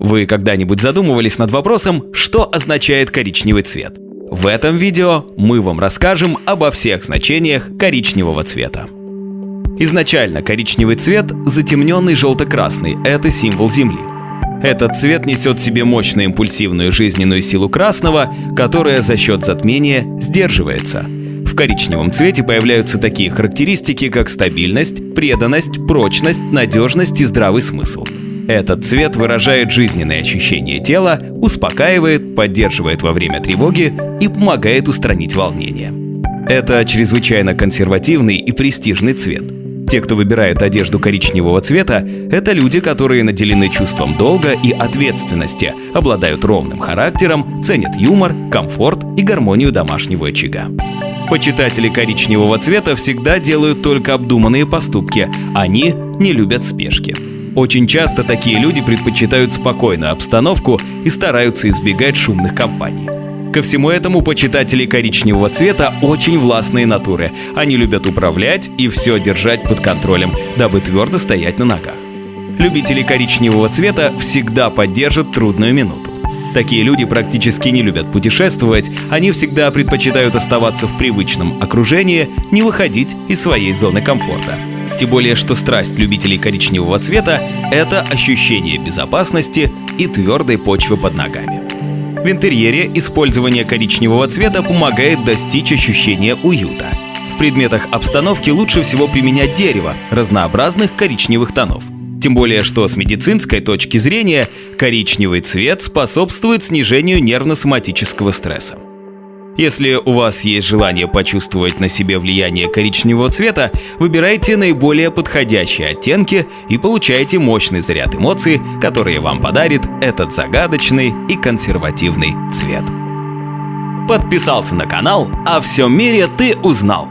Вы когда-нибудь задумывались над вопросом, что означает коричневый цвет? В этом видео мы вам расскажем обо всех значениях коричневого цвета. Изначально коричневый цвет затемненный желто-красный – это символ Земли. Этот цвет несет в себе мощную импульсивную жизненную силу красного, которая за счет затмения сдерживается. В коричневом цвете появляются такие характеристики, как стабильность, преданность, прочность, надежность и здравый смысл. Этот цвет выражает жизненные ощущения тела, успокаивает, поддерживает во время тревоги и помогает устранить волнение. Это чрезвычайно консервативный и престижный цвет. Те, кто выбирает одежду коричневого цвета, это люди, которые наделены чувством долга и ответственности, обладают ровным характером, ценят юмор, комфорт и гармонию домашнего очага. Почитатели коричневого цвета всегда делают только обдуманные поступки, они не любят спешки. Очень часто такие люди предпочитают спокойную обстановку и стараются избегать шумных компаний. Ко всему этому почитатели коричневого цвета очень властные натуры. Они любят управлять и все держать под контролем, дабы твердо стоять на ногах. Любители коричневого цвета всегда поддержат трудную минуту. Такие люди практически не любят путешествовать, они всегда предпочитают оставаться в привычном окружении, не выходить из своей зоны комфорта. Тем более, что страсть любителей коричневого цвета – это ощущение безопасности и твердой почвы под ногами. В интерьере использование коричневого цвета помогает достичь ощущения уюта. В предметах обстановки лучше всего применять дерево разнообразных коричневых тонов. Тем более, что с медицинской точки зрения коричневый цвет способствует снижению нервно-соматического стресса. Если у вас есть желание почувствовать на себе влияние коричневого цвета, выбирайте наиболее подходящие оттенки и получайте мощный заряд эмоций, которые вам подарит этот загадочный и консервативный цвет. Подписался на канал, а всем мире ты узнал.